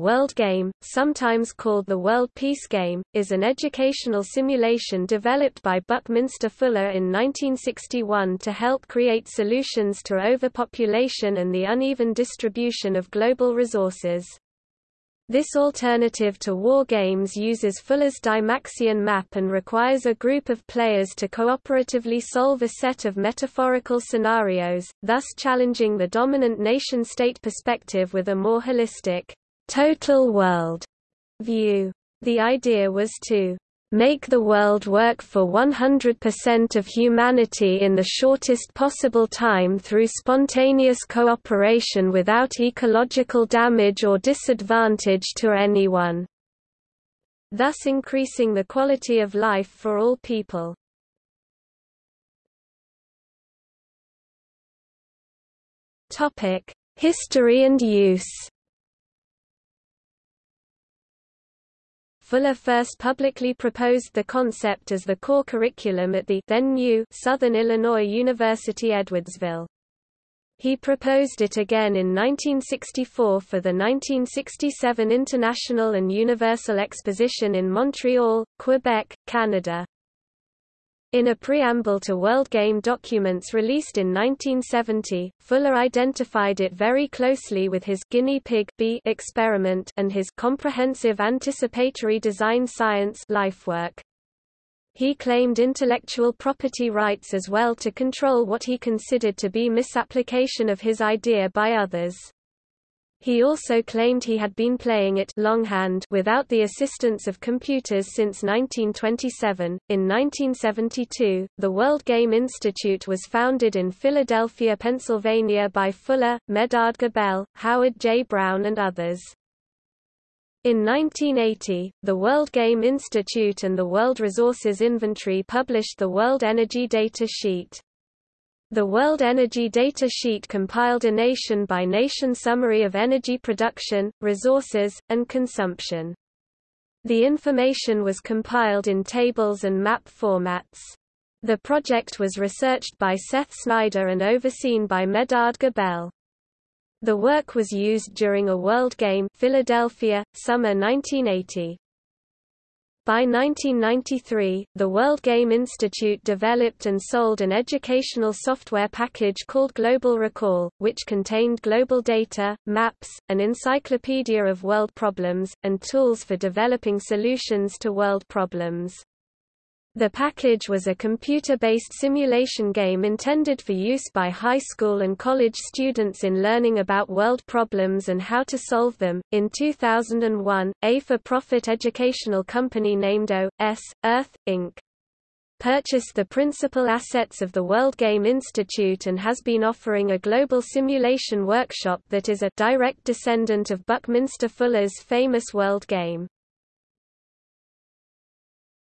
World Game, sometimes called the World Peace Game, is an educational simulation developed by Buckminster Fuller in 1961 to help create solutions to overpopulation and the uneven distribution of global resources. This alternative to war games uses Fuller's Dymaxion map and requires a group of players to cooperatively solve a set of metaphorical scenarios, thus challenging the dominant nation-state perspective with a more holistic, total world view. The idea was to make the world work for 100% of humanity in the shortest possible time through spontaneous cooperation without ecological damage or disadvantage to anyone, thus increasing the quality of life for all people. History and use Fuller first publicly proposed the concept as the core curriculum at the then new Southern Illinois University Edwardsville. He proposed it again in 1964 for the 1967 International and Universal Exposition in Montreal, Quebec, Canada. In a preamble to World Game documents released in 1970, Fuller identified it very closely with his Guinea Pig B experiment and his comprehensive anticipatory design science lifework. He claimed intellectual property rights as well to control what he considered to be misapplication of his idea by others. He also claimed he had been playing it longhand without the assistance of computers since 1927. In 1972, the World Game Institute was founded in Philadelphia, Pennsylvania by Fuller, Medard Gabel, Howard J. Brown and others. In 1980, the World Game Institute and the World Resources Inventory published the World Energy Data Sheet. The World Energy Data Sheet compiled a nation-by-nation -nation summary of energy production, resources, and consumption. The information was compiled in tables and map formats. The project was researched by Seth Snyder and overseen by Medard Gabel. The work was used during a World Game Philadelphia, summer 1980. By 1993, the World Game Institute developed and sold an educational software package called Global Recall, which contained global data, maps, an encyclopedia of world problems, and tools for developing solutions to world problems. The package was a computer-based simulation game intended for use by high school and college students in learning about world problems and how to solve them. In 2001, a for-profit educational company named O.S. Earth, Inc. purchased the principal assets of the World Game Institute and has been offering a global simulation workshop that is a direct descendant of Buckminster Fuller's famous World Game.